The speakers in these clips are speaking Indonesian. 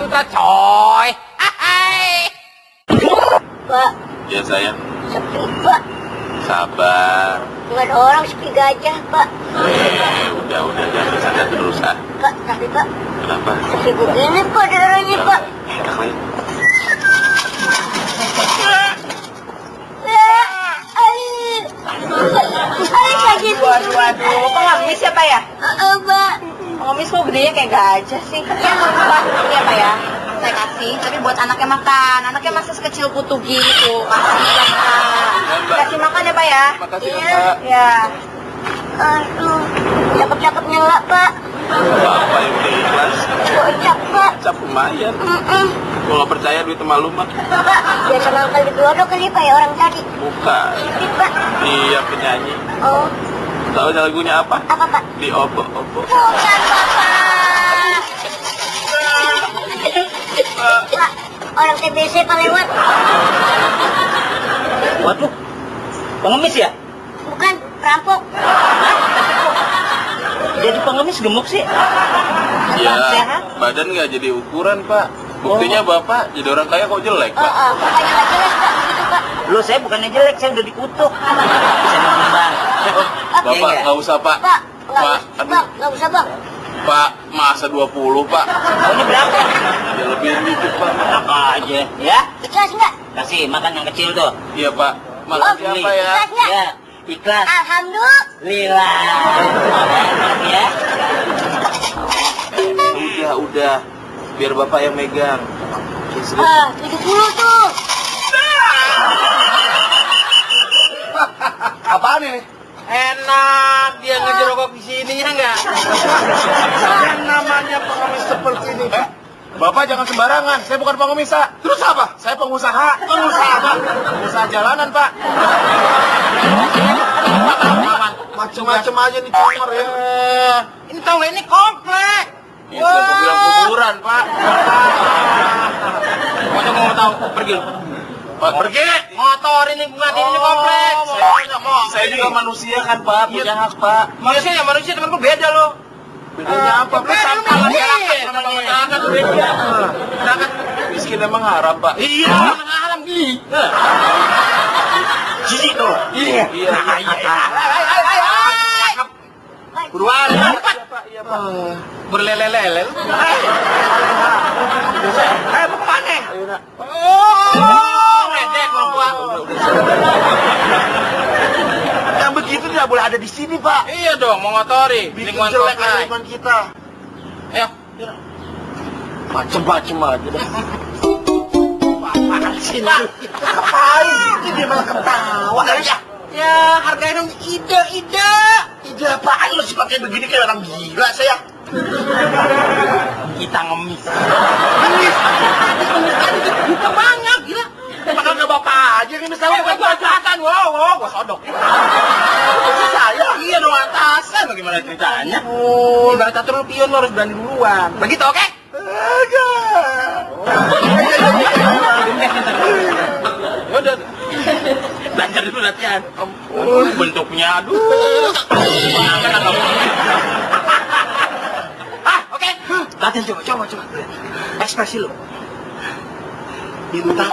sudah coy. Hai. Pak, Ya sayang, sepi pak. sabar. Ada orang sepi gajah pak. Eh, udah udah jangan terus ah. Pak, tapi pak, Kenapa? sepi begini pak daerahnya pak. Enak lagi. Eh, lagi. Waduh, waduh, pengemis ya Pak ya? Pak. Pengemis kok gedenya kayak gajah sih? Ya, Pak, ini ya Pak ya? Saya kasih, tapi buat anaknya makan. Anaknya masih sekecil putu gitu. Kasih ya Pak. Kasih makan ya Pak ya? Makasih Iya. Pak. Ya. Aduh, cakep-cakep nyala pak. Bapak yang udah ikhlas. Kocak pak. Cap lumayan. Kalau nggak percaya duit malu mah. Pak, biasa ngangkal di dua kali pak ya orang tadi. Bukan. Ini pak. Iya penyanyi. Oh, Tahu lagunya apa? apa pak? Di opo opo. Bukan bapak. Pak, orang TBC pak lewat. Waduh, pengemis ya? Bukan, perampok. Jadi pengemis gemuk sih. Ya, Sehat. badan nggak jadi ukuran pak. Buktinya bapak jadi orang kaya kok jelek Oh, pak. oh, nggak jelas pak, begitu pak. Lo saya bukannya jelek, saya udah dikutuk. Bisa nonton bang. Bapak Iya, nggak usah pak. Pak, nggak Pak, usah nggak usah bang. Pak, masa 20 pak. Ini berapa? Ya lebih dikit pak. Apa aja, ya? Ikhlas nggak? Kasih makan yang kecil tuh. Iya pak. Makasih Oh, apa ya? Ikhlas nggak? Ya, ikhlas. Alhamdulillah. Ya. Udah, udah. Biar bapak yang megang. Ah, 70 tuh. Apaan ini? Enak dia ngejerokok di sini ya enggak? Yang namanya pengemis seperti ini. Eh, Bapak jangan sembarangan, saya bukan pengemis, Pak. Terus apa? Saya pengusaha. Pengusaha apa? Pengusaha jalanan, Pak. Macem-macem aja nih congor ya. Ini tahu ini komplek. Itu aku bilang kuburan, Pak. Pokoknya mau tahu pergi. lu. Pak, pergi. Motor ini bukan ini komplek. Saya, juga manusia kan, Pak. Punya hak, Pak. Manusia ya manusia temanku beda loh. Bedanya apa? Pak, Beda sampah lu masyarakat. miskin. Sama masyarakat beda. Masyarakat miskin emang haram, Pak. Iya. Alam gini. Jijik tuh. Iya. Iya. iya. Buruan. Cepat. Iya, Pak. Berlele-lele. lu. Eh, mau ke mana? Ayo, nak. Oh, ngedek lu gua. Tidak boleh ada di sini, Pak. Iya dong, mau ngotori Bikin lingkungan jelek lingkungan kita. Ayo. Macem-macem aja dah. Apaan sih? Pak, ngapain? Ini dia malah ketawa. Ya, Ya, hargain dong ide-ide. ide apaan lu sih pakai begini kayak orang gila saya? Kita ngemis. Kita banyak, gila. Bakal nggak bapak aja ini misalnya Gua gua kelihatan, wow, wow, gua sodok. saya. Iya dong atasan, bagaimana ceritanya? Oh, ibarat catur lu pion lu harus berani duluan. Begitu, oke? Ya udah. Belajar dulu latihan. Aduh, bentuknya aduh. Banget agak Ah, oke. Latihan coba, coba, coba. Ekspresi lu. Bintang.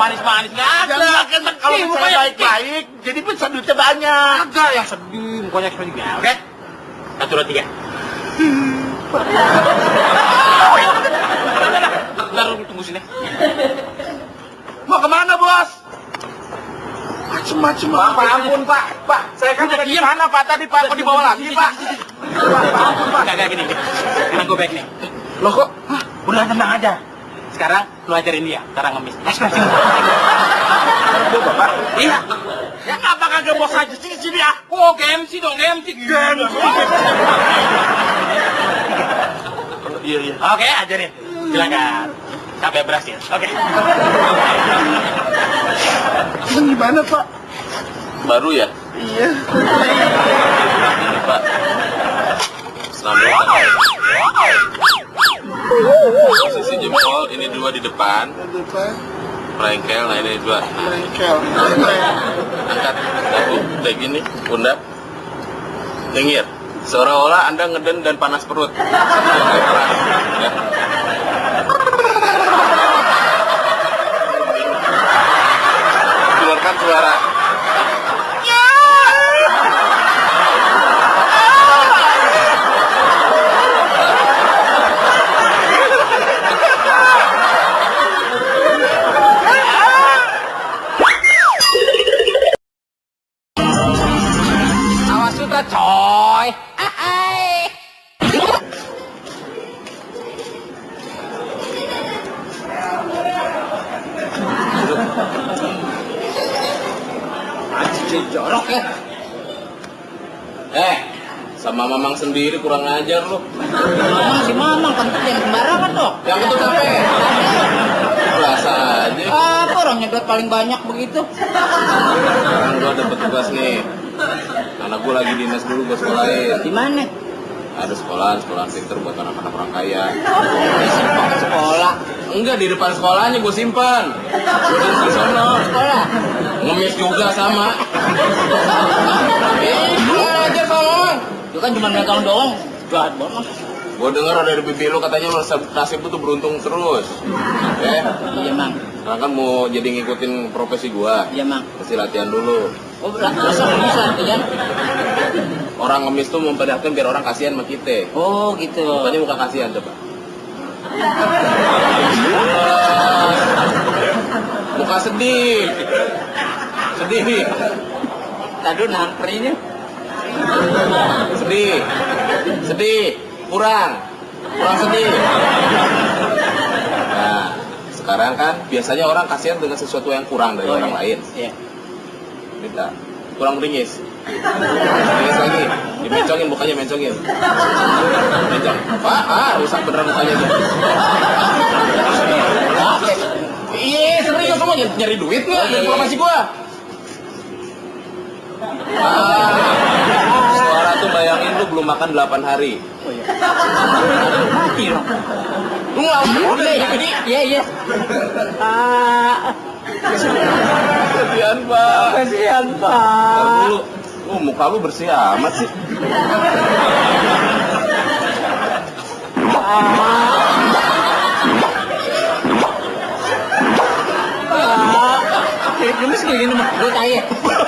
Manis-manis nggak ada. Kan kalau baik-baik, jadi bisa duitnya banyak. Agak yang sedih, mukanya ekspresi gak, oke? Satu, dua, tiga. Bentar, tunggu sini. Mau ke mana bos? Macem-macem Pak, apa? ampun, Pak. Pak, saya kan udah gimana Pak tadi Pak? Kok dibawa lagi Pak? Pak, Pak, ampun Pak. Enggak, enggak, gini, gini. Gue baik nih. Loh kok? Hah, udah tenang aja. Sekarang lu ajarin dia, cara ngemis. Bapak. Iya. Ya apa kagak bos aja sih sini ya? Oh, GMC dong, GMC. GMC. Iya iya. Oke, ajarin. Silakan. Sampai berhasil. Oke. Ini gimana Pak? Baru ya? Iya. Pak. Depan, Depan merengkel, nah ini dua. bengkel. Angkat satu, kayak gini, pundak, tingir. Seolah-olah Anda ngeden dan panas perut. Ya. Keluarkan suara. Anjing jorok ya. Eh, sama mamang sendiri kurang ajar lu. Mamang si mamang kentut yang sembarangan dong. Yang itu capek. Rasa aja. Apa orang nyedot paling banyak begitu? Sekarang gua dapet tugas nih. Anak gua lagi dinas dulu gua sekolahin. Di mana? Ada sekolahan, sekolahan pinter buat anak-anak orang kaya. Simpan ke sekolah. Enggak di depan sekolahnya gue simpan. Gue di sana. Sekolah. Ngemis juga sama. Kurang ajar sama. Itu kan cuma megang doang. Jahat banget. Gue denger dari bibi lu katanya lu nasib lu tuh beruntung terus. Eh, Iya mang. sekarang kan mau jadi ngikutin profesi gua. Iya mang. Mesti latihan dulu. Oh masa bisa ya? Orang ngemis tuh memperlihatkan biar orang kasihan sama kita. Oh gitu. Mukanya muka kasihan coba. Muka sedih. Sedih. Tadi nahan perinya. Sedih. Sedih. Kurang. Kurang sedih. Nah, sekarang kan biasanya orang kasihan dengan sesuatu yang kurang dari Oh, orang iya. lain. Iya. Minta. Kurang beringis. Beringis lagi. Dimencongin mukanya mencongin. Mencong. Pak, ah, rusak beneran mukanya tuh. Iya, serius semua nyari, duit nggak dari profesi gua? Ah, suara tuh bayangin lu belum makan 8 hari. Oh iya. Mati loh. Lu ngelamun udah jadi Iya iya. Ah, kesian pak. kasihan pak. dulu. Oh, muka lu bersih amat sih. Ah, kayak gemes kayak gini mah. Gue kaya.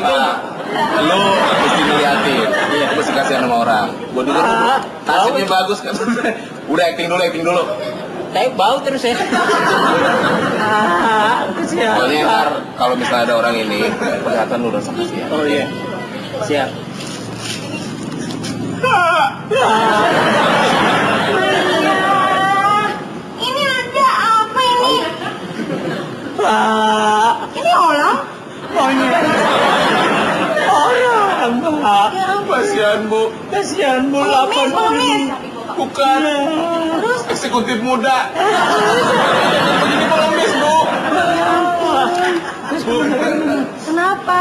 Pak, lu mesti ngeliatin. Iya, mesti kasihan sama orang. Gue dulu Ah, nasibnya bagus kan. Udah acting dulu, acting dulu. Tapi bau terus ya. Ah, kasihan. Pokoknya ntar kalau misalnya ada orang ini, kelihatan lu rasa kasihan. Oh iya. Siap. Ini ada apa ini? Ini orang? Monyet. Orang, Pak. Kasihan bu, Kasihan bu lapan pengemis. bukan Terus eksekutif muda. Begini pengemis bu. Kenapa?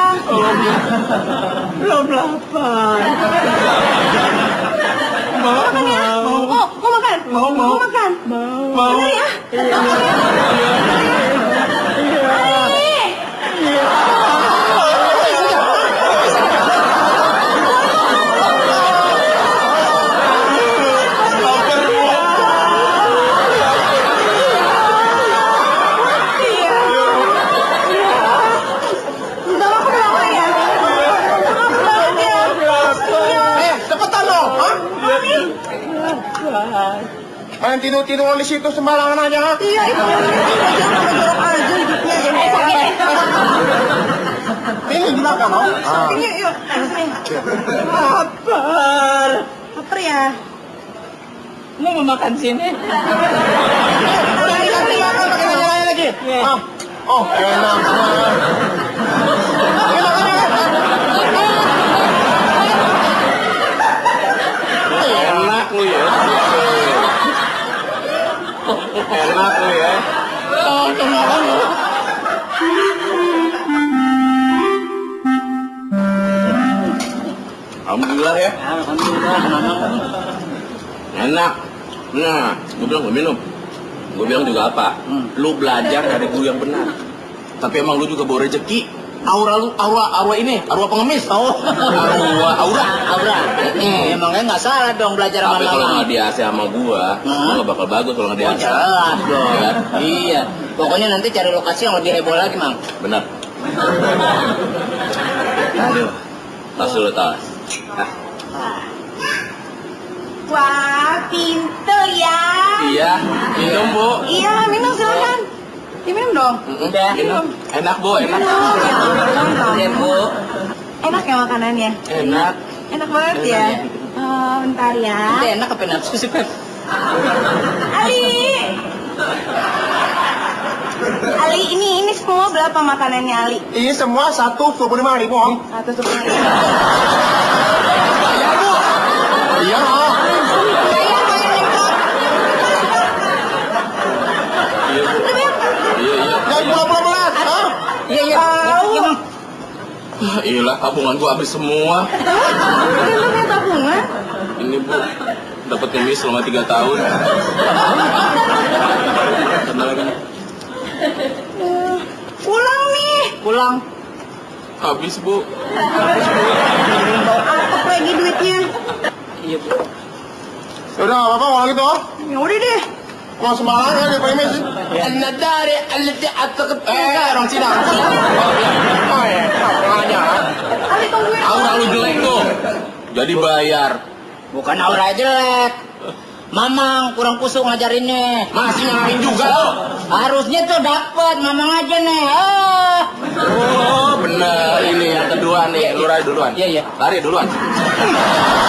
belum lapar. Mau, mau, Oh, mau makan? mau, mau, makan? mau, Mau. ya? Udah makan berapa ya? Makan ya. Eh, cepetan dong. Hah? Main tidur-tidur di situ sembarangan aja. ha? Iya, itu jorok aja hidupnya. Ini belakang, no? Ah. Yuk. Lapar. Lapar ya? Mau mau makan sini? Udah dikasih makan pakai nanya lagi. Iya. Ah. Oh, enak. Ini Enak lu ya. ya. Alhamdulillah ya. Alhamdulillah, enak. Nah, gue bilang gue minum. Gue bilang juga apa? Lu belajar dari guru yang benar. Tapi emang lu juga bawa rezeki. Aura lu, aura, aura ini, aura pengemis. Oh, aura, aura, Aura. Hmm. Emangnya nggak salah dong belajar sama Tapi kalau nggak di AC sama gua, Hmm. lu nggak bakal bagus kalau nggak di Oh, jelas dong. Iya. Iya. Pokoknya nanti cari lokasi yang lebih heboh lagi, Mang. Benar. Aduh, tas dulu tas. Ah, Wah, pinter ya. iya, minum bu. Iya, minum silakan. Diminum dong. Udah, minum. Enak bu, enak. Iya, Bu. Enak ya makanannya? Enak. Enak banget ya? Oh, bentar ya. Itu enak apa nafsu sih, Pep? Ali. Ali, ini ini semua berapa makanannya Ali? Ini semua satu dua puluh lima ribu, Om. Satu sepuluh. Iya, Om. Iya bu. Iya iya. Jangan pulang-pulang, Mas. Hah? Iya, iya. Iya, Mang. Ah, Iyalah tabungan gua habis semua. Kenapa punya tabungan? Ini bu, dapat ngemis selama tiga tahun. Kenal lagi. Pulang nih. Pulang. Habis bu. Apa lagi duitnya? Iya, Bu. Yaudah, nggak apa-apa kalau gitu, Om. Ya udah deh. Mau semangat ya, di premis. An-nadari allati ataqat Eh, orang Cina. Oh, ya. Aura lu jelek tuh. Jadi bayar. Bukan aura jelek. Mamang kurang kusuk ngajarinnya. Masih nyalain juga lo. Harusnya tuh dapat, mamang aja nih. Ah. Oh, bener ini yang kedua nih. Lu lari duluan. Iya, iya. Lari duluan.